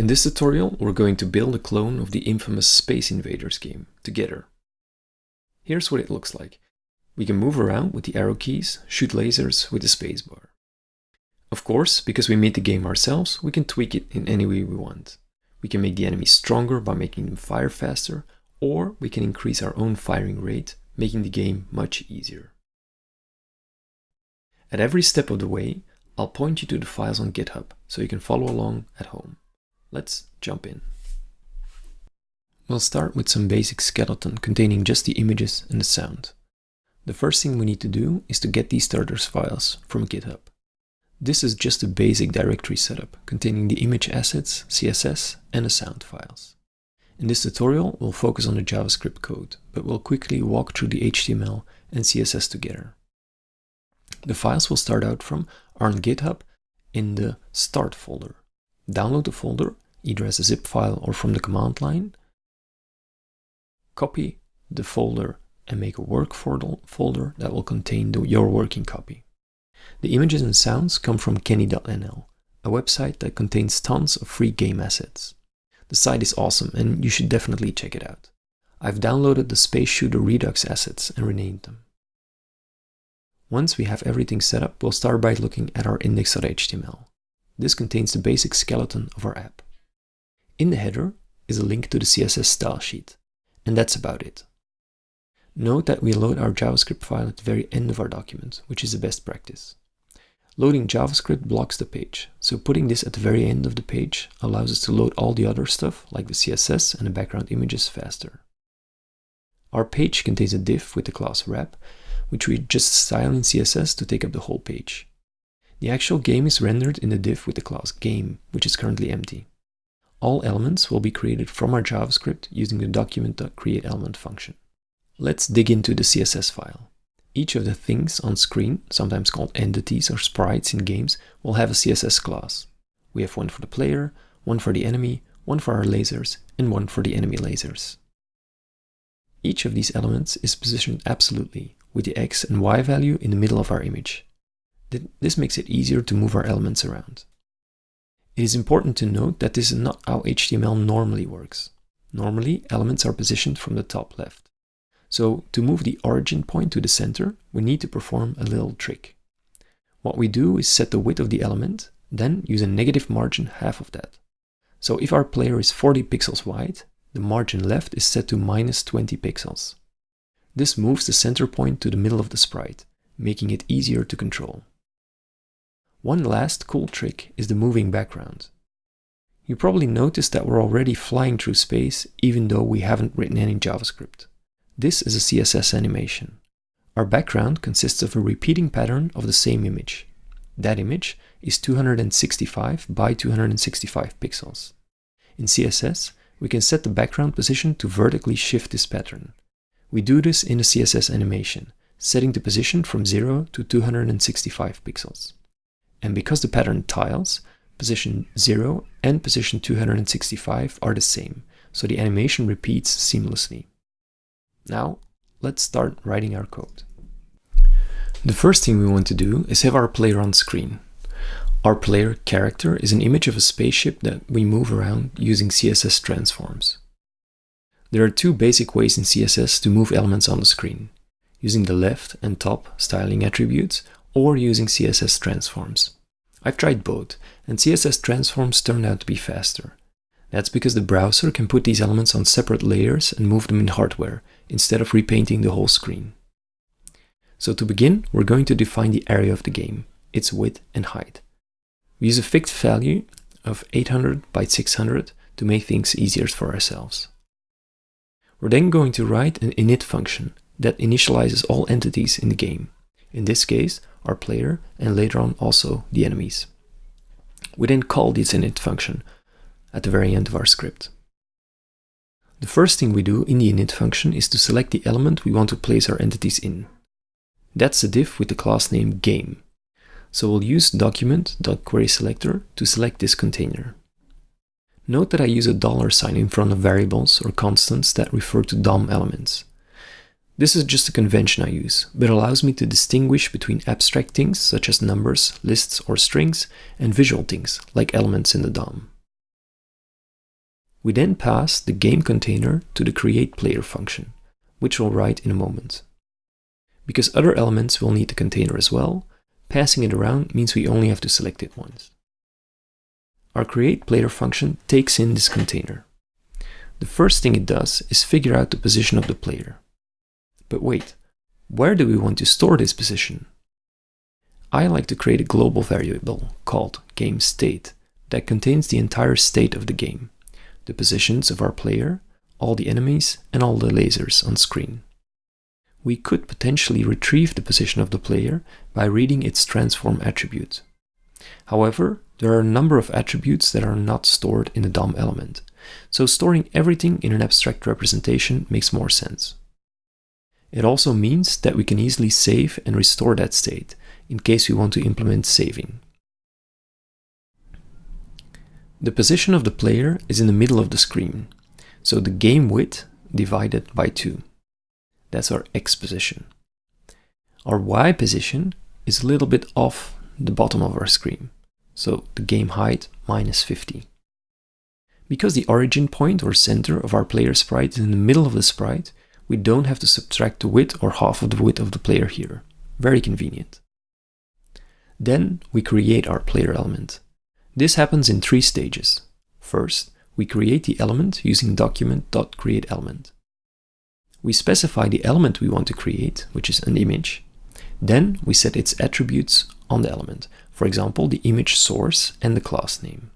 In this tutorial, we're going to build a clone of the infamous Space Invaders game, Together. Here's what it looks like. We can move around with the arrow keys, shoot lasers with the spacebar. Of course, because we made the game ourselves, we can tweak it in any way we want. We can make the enemies stronger by making them fire faster, or we can increase our own firing rate, making the game much easier. At every step of the way, I'll point you to the files on GitHub, so you can follow along at home. Let's jump in. We'll start with some basic skeleton containing just the images and the sound. The first thing we need to do is to get these starters files from GitHub. This is just a basic directory setup containing the image assets, CSS and the sound files. In this tutorial, we'll focus on the JavaScript code, but we'll quickly walk through the HTML and CSS together. The files we'll start out from are on GitHub in the start folder. Download the folder, either as a zip file or from the command line. Copy the folder and make a work folder that will contain the, your working copy. The images and sounds come from kenney.nl, a website that contains tons of free game assets. The site is awesome and you should definitely check it out. I've downloaded the Space Shooter Redux assets and renamed them. Once we have everything set up, we'll start by looking at our index.html. This contains the basic skeleton of our app. In the header is a link to the CSS style sheet, and that's about it. Note that we load our JavaScript file at the very end of our document, which is the best practice. Loading JavaScript blocks the page, so putting this at the very end of the page allows us to load all the other stuff, like the CSS and the background images faster. Our page contains a div with the class wrap, which we just style in CSS to take up the whole page. The actual game is rendered in the div with the class game, which is currently empty. All elements will be created from our JavaScript using the document.createElement function. Let's dig into the CSS file. Each of the things on screen, sometimes called entities or sprites in games, will have a CSS class. We have one for the player, one for the enemy, one for our lasers, and one for the enemy lasers. Each of these elements is positioned absolutely, with the x and y value in the middle of our image. This makes it easier to move our elements around. It is important to note that this is not how HTML normally works. Normally, elements are positioned from the top left. So to move the origin point to the center, we need to perform a little trick. What we do is set the width of the element, then use a negative margin half of that. So if our player is 40 pixels wide, the margin left is set to minus 20 pixels. This moves the center point to the middle of the sprite, making it easier to control. One last cool trick is the moving background. You probably noticed that we're already flying through space even though we haven't written any JavaScript. This is a CSS animation. Our background consists of a repeating pattern of the same image. That image is 265 by 265 pixels. In CSS, we can set the background position to vertically shift this pattern. We do this in the CSS animation, setting the position from 0 to 265 pixels. And because the pattern tiles, position 0 and position 265 are the same, so the animation repeats seamlessly. Now, let's start writing our code. The first thing we want to do is have our player on screen. Our player character is an image of a spaceship that we move around using CSS transforms. There are two basic ways in CSS to move elements on the screen, using the left and top styling attributes or using CSS transforms. I've tried both, and CSS transforms turned out to be faster. That's because the browser can put these elements on separate layers and move them in hardware, instead of repainting the whole screen. So to begin, we're going to define the area of the game, its width and height. We use a fixed value of 800 by 600 to make things easier for ourselves. We're then going to write an init function that initializes all entities in the game in this case our player and later on also the enemies. We then call this init function at the very end of our script. The first thing we do in the init function is to select the element we want to place our entities in. That's the div with the class name game. So we'll use document.querySelector to select this container. Note that I use a dollar sign in front of variables or constants that refer to DOM elements. This is just a convention I use, but allows me to distinguish between abstract things such as numbers, lists or strings, and visual things like elements in the DOM. We then pass the game container to the create player function, which we'll write in a moment. Because other elements will need the container as well, passing it around means we only have to select it once. Our create player function takes in this container. The first thing it does is figure out the position of the player. But wait, where do we want to store this position? I like to create a global variable called GameState that contains the entire state of the game, the positions of our player, all the enemies, and all the lasers on screen. We could potentially retrieve the position of the player by reading its transform attribute. However, there are a number of attributes that are not stored in the DOM element, so storing everything in an abstract representation makes more sense. It also means that we can easily save and restore that state in case we want to implement saving. The position of the player is in the middle of the screen, so the game width divided by 2. That's our x position. Our y position is a little bit off the bottom of our screen, so the game height minus 50. Because the origin point or center of our player sprite is in the middle of the sprite, we don't have to subtract the width or half of the width of the player here. Very convenient. Then we create our player element. This happens in three stages. First, we create the element using document.createElement. We specify the element we want to create, which is an image. Then we set its attributes on the element, for example, the image source and the class name.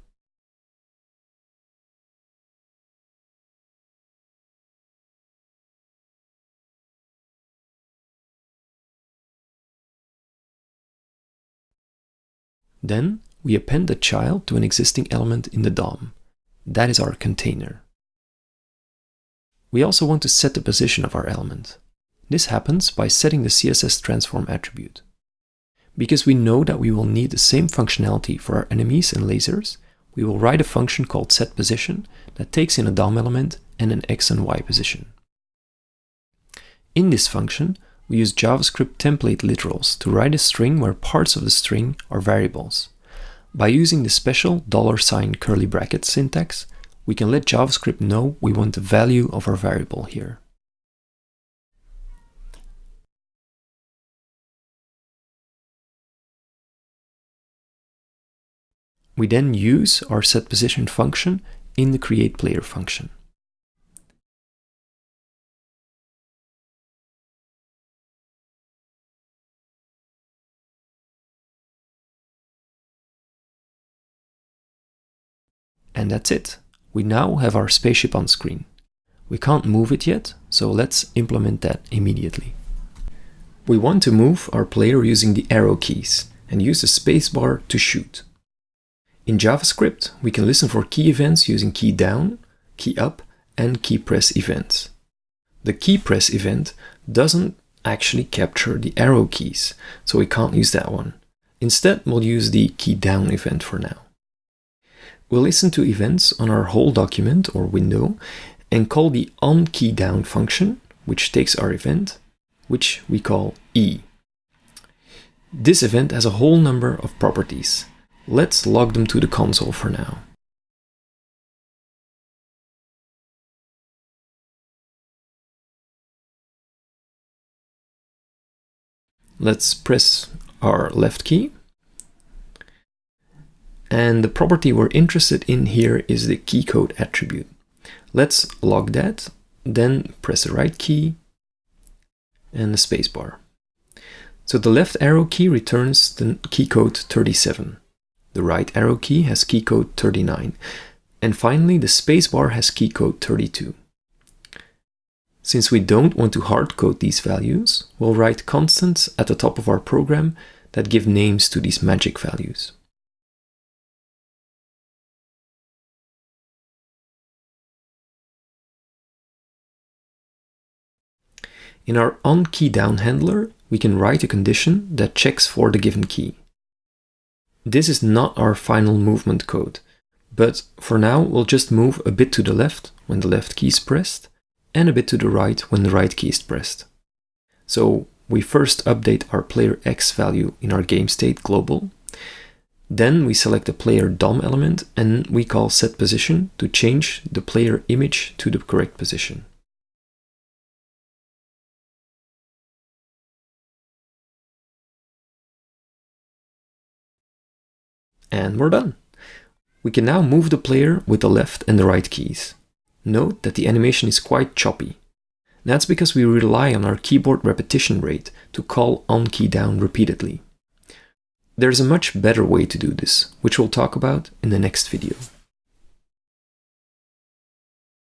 Then we append the child to an existing element in the DOM. That is our container. We also want to set the position of our element. This happens by setting the CSS transform attribute. Because we know that we will need the same functionality for our enemies and lasers, we will write a function called setPosition that takes in a DOM element and an x and y position. In this function, we use JavaScript template literals to write a string where parts of the string are variables. By using the special dollar sign curly bracket syntax, we can let JavaScript know we want the value of our variable here. We then use our setPosition function in the createPlayer function. And that's it. We now have our spaceship on screen. We can't move it yet, so let's implement that immediately. We want to move our player using the arrow keys and use the spacebar to shoot. In JavaScript, we can listen for key events using key down, key up, and key press events. The key press event doesn't actually capture the arrow keys, so we can't use that one. Instead, we'll use the key down event for now. We'll listen to events on our whole document or window and call the onKeyDown function, which takes our event, which we call e. This event has a whole number of properties. Let's log them to the console for now. Let's press our left key and the property we're interested in here is the keycode attribute. Let's log that, then press the right key and the spacebar. So the left arrow key returns the keycode 37. The right arrow key has keycode 39. And finally, the spacebar has keycode 32. Since we don't want to hardcode these values, we'll write constants at the top of our program that give names to these magic values. In our onKeyDown handler, we can write a condition that checks for the given key. This is not our final movement code, but for now we'll just move a bit to the left when the left key is pressed, and a bit to the right when the right key is pressed. So we first update our player x value in our game state global, Then we select the player DOM element and we call set position to change the player image to the correct position. And we're done. We can now move the player with the left and the right keys. Note that the animation is quite choppy. That's because we rely on our keyboard repetition rate to call on key down repeatedly. There's a much better way to do this, which we'll talk about in the next video.